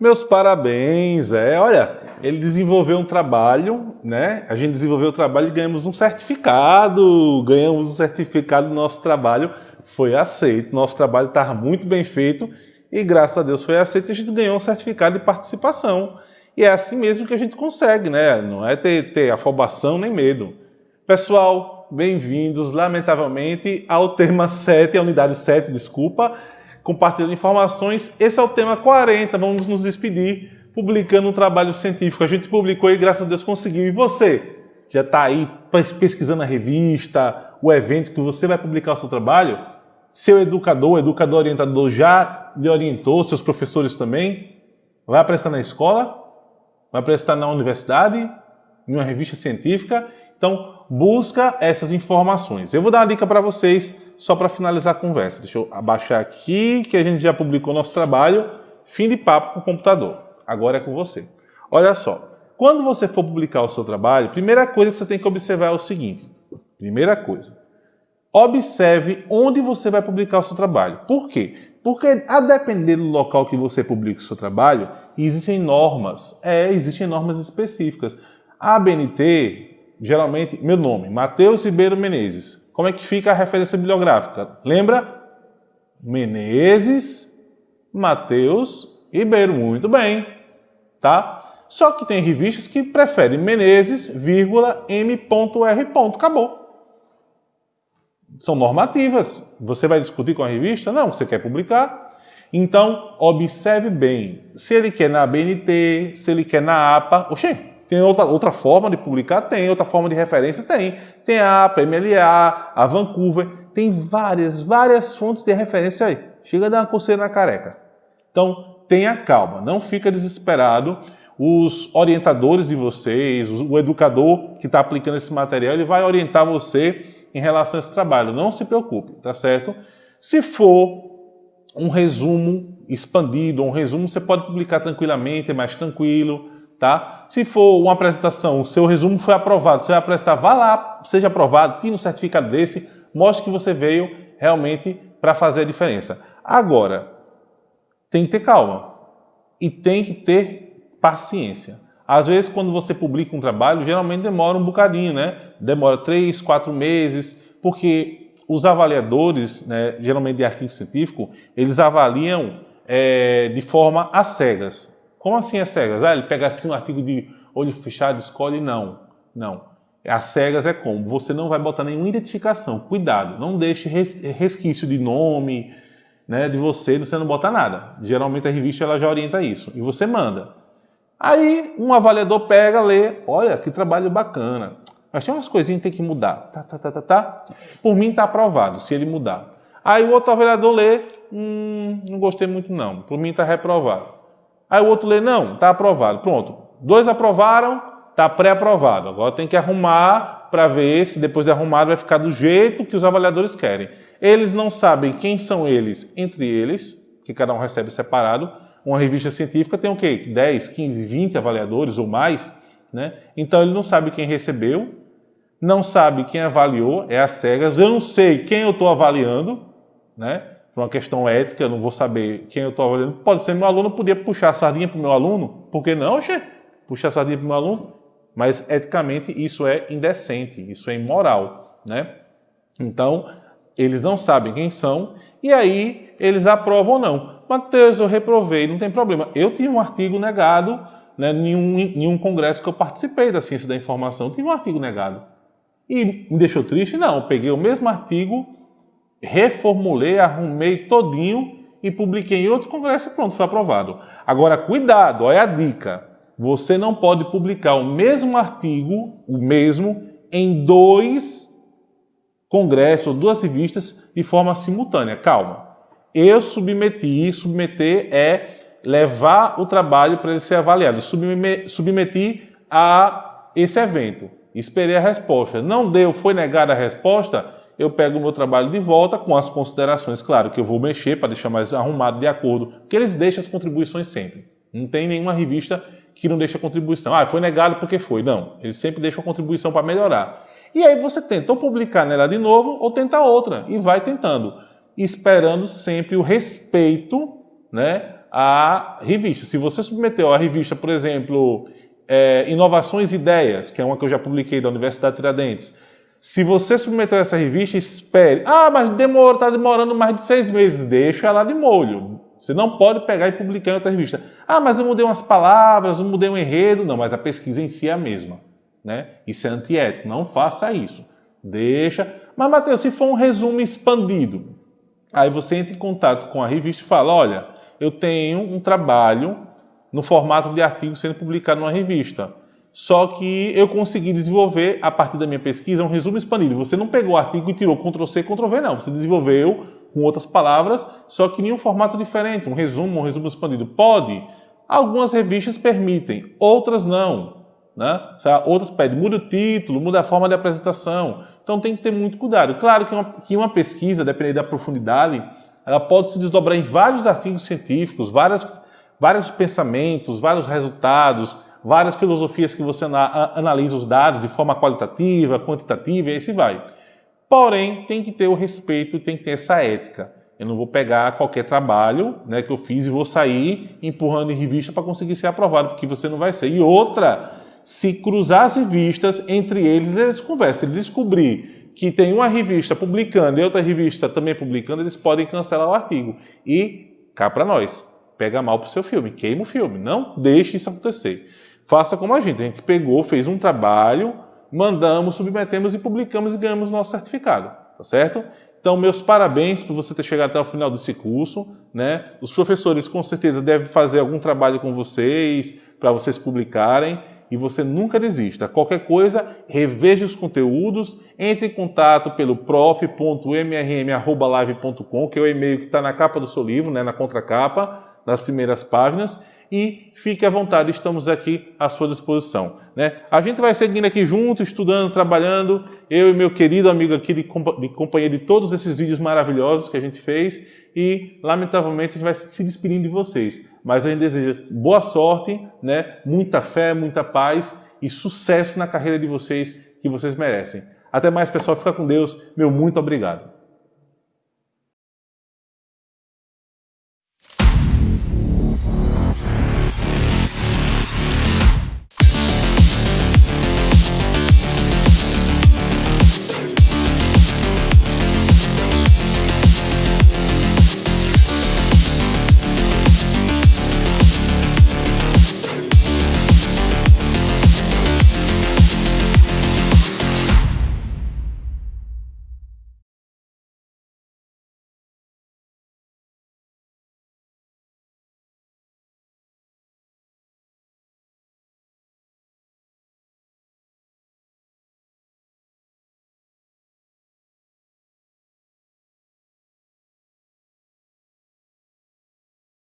Meus parabéns, é, olha, ele desenvolveu um trabalho, né? A gente desenvolveu o trabalho e ganhamos um certificado, ganhamos um certificado do nosso trabalho, foi aceito, nosso trabalho estava muito bem feito e graças a Deus foi aceito a gente ganhou um certificado de participação. E é assim mesmo que a gente consegue, né? Não é ter, ter afobação nem medo. Pessoal, bem-vindos, lamentavelmente, ao tema 7, a unidade 7, desculpa, compartilhando informações. Esse é o tema 40, vamos nos despedir, publicando um trabalho científico. A gente publicou e graças a Deus conseguiu. E você? Já está aí pesquisando a revista, o evento que você vai publicar o seu trabalho? Seu educador, educador orientador já lhe orientou, seus professores também? Vai apresentar na escola? Vai apresentar na universidade? Em uma revista científica? Então, busca essas informações. Eu vou dar uma dica para vocês, só para finalizar a conversa. Deixa eu abaixar aqui, que a gente já publicou nosso trabalho. Fim de papo com o computador. Agora é com você. Olha só, quando você for publicar o seu trabalho, primeira coisa que você tem que observar é o seguinte. Primeira coisa, observe onde você vai publicar o seu trabalho. Por quê? Porque a depender do local que você publica o seu trabalho, existem normas. É, existem normas específicas. A ABNT, geralmente, meu nome, Matheus Ribeiro Menezes. Como é que fica a referência bibliográfica? Lembra? Menezes, Matheus Ribeiro. Muito bem, tá? Só que tem revistas que preferem Menezes, vírgula, M.R. Acabou. São normativas. Você vai discutir com a revista? Não, você quer publicar. Então, observe bem. Se ele quer na BNT, se ele quer na APA, oxê, tem outra, outra forma de publicar? Tem. Outra forma de referência? Tem. Tem a APA, MLA, a Vancouver. Tem várias, várias fontes de referência aí. Chega a dar uma coceira na careca. Então, tenha calma. Não fica desesperado. Os orientadores de vocês, o educador que está aplicando esse material, ele vai orientar você em relação a esse trabalho. Não se preocupe, tá certo? Se for um resumo expandido, um resumo você pode publicar tranquilamente, é mais tranquilo tá? Se for uma apresentação, o seu resumo foi aprovado, você vai apresentar, vá lá, seja aprovado, tire um certificado desse, mostre que você veio realmente para fazer a diferença. Agora, tem que ter calma e tem que ter paciência. Às vezes, quando você publica um trabalho, geralmente demora um bocadinho, né? Demora três, quatro meses, porque os avaliadores, né, geralmente de artigo científico, eles avaliam é, de forma às cegas. Como assim as cegas? Ah, ele pega assim um artigo de olho fechado, escolhe, não. Não. As cegas é como? Você não vai botar nenhuma identificação. Cuidado, não deixe resquício de nome, né, de você, você não bota nada. Geralmente a revista ela já orienta isso. E você manda. Aí um avaliador pega, lê, olha que trabalho bacana. Mas tem umas coisinhas que tem que mudar. Tá, tá, tá, tá, tá. Por mim está aprovado, se ele mudar. Aí o outro avaliador lê, hum, não gostei muito não. Por mim está reprovado. Aí o outro lê, não, está aprovado. Pronto. Dois aprovaram, está pré-aprovado. Agora tem que arrumar para ver se depois de arrumado vai ficar do jeito que os avaliadores querem. Eles não sabem quem são eles entre eles, que cada um recebe separado. Uma revista científica tem o quê? 10, 15, 20 avaliadores ou mais. Né? Então ele não sabe quem recebeu, não sabe quem avaliou, é a cegas. Eu não sei quem eu estou avaliando, né? Por uma questão ética, eu não vou saber quem eu estou avaliando. Pode ser meu aluno, podia puxar a sardinha para o meu aluno, por que não, Oxê? Puxar a sardinha para o meu aluno? Mas, eticamente, isso é indecente, isso é imoral, né? Então, eles não sabem quem são, e aí eles aprovam ou não. Mateus, eu reprovei, não tem problema. Eu tive um artigo negado né, em, um, em um congresso que eu participei da ciência da informação, tive um artigo negado. E me deixou triste? Não, eu peguei o mesmo artigo reformulei, arrumei todinho e publiquei em outro congresso e pronto, foi aprovado. Agora, cuidado, olha a dica. Você não pode publicar o mesmo artigo, o mesmo, em dois congressos, duas revistas, de forma simultânea. Calma. Eu submeti, submeter é levar o trabalho para ele ser avaliado. Submeti a esse evento. Esperei a resposta. Não deu, foi negada a resposta, eu pego o meu trabalho de volta com as considerações, claro, que eu vou mexer para deixar mais arrumado de acordo, porque eles deixam as contribuições sempre. Não tem nenhuma revista que não deixa contribuição. Ah, foi negado porque foi. Não, eles sempre deixam contribuição para melhorar. E aí você tenta ou publicar nela de novo ou tenta outra, e vai tentando, esperando sempre o respeito né, a revista. Se você submeteu a revista, por exemplo, é, Inovações e Ideias, que é uma que eu já publiquei da Universidade Tiradentes, se você submeteu essa revista, espere. Ah, mas demora, está demorando mais de seis meses. Deixa ela de molho. Você não pode pegar e publicar em outra revista. Ah, mas eu mudei umas palavras, eu mudei um enredo. Não, mas a pesquisa em si é a mesma. Né? Isso é antiético. Não faça isso. Deixa. Mas, Matheus, se for um resumo expandido, aí você entra em contato com a revista e fala, olha, eu tenho um trabalho no formato de artigo sendo publicado numa revista só que eu consegui desenvolver, a partir da minha pesquisa, um resumo expandido. Você não pegou o artigo e tirou Ctrl-C, Ctrl-V, não. Você desenvolveu com outras palavras, só que em um formato diferente, um resumo, um resumo expandido. Pode. Algumas revistas permitem, outras não. Né? Outras pedem, muda o título, muda a forma de apresentação. Então tem que ter muito cuidado. Claro que uma, que uma pesquisa, dependendo da profundidade, ela pode se desdobrar em vários artigos científicos, várias, vários pensamentos, vários resultados, várias filosofias que você analisa os dados de forma qualitativa, quantitativa e aí se vai. Porém, tem que ter o respeito, tem que ter essa ética. Eu não vou pegar qualquer trabalho né, que eu fiz e vou sair empurrando em revista para conseguir ser aprovado, porque você não vai ser. E outra, se cruzar as revistas, entre eles eles conversam. Se descobrir que tem uma revista publicando e outra revista também publicando, eles podem cancelar o artigo. E cá para nós, pega mal para o seu filme, queima o filme. Não deixe isso acontecer. Faça como a gente. A gente pegou, fez um trabalho, mandamos, submetemos e publicamos e ganhamos nosso certificado. Tá certo? Então, meus parabéns por você ter chegado até o final desse curso. Né? Os professores, com certeza, devem fazer algum trabalho com vocês, para vocês publicarem. E você nunca desista. Qualquer coisa, reveja os conteúdos, entre em contato pelo prof.mrm.live.com, que é o e-mail que está na capa do seu livro, né, na contracapa, nas primeiras páginas e fique à vontade, estamos aqui à sua disposição. Né? A gente vai seguindo aqui junto, estudando, trabalhando, eu e meu querido amigo aqui de, de companhia de todos esses vídeos maravilhosos que a gente fez e, lamentavelmente, a gente vai se despedindo de vocês. Mas a gente deseja boa sorte, né? muita fé, muita paz e sucesso na carreira de vocês que vocês merecem. Até mais, pessoal. Fica com Deus. Meu muito obrigado.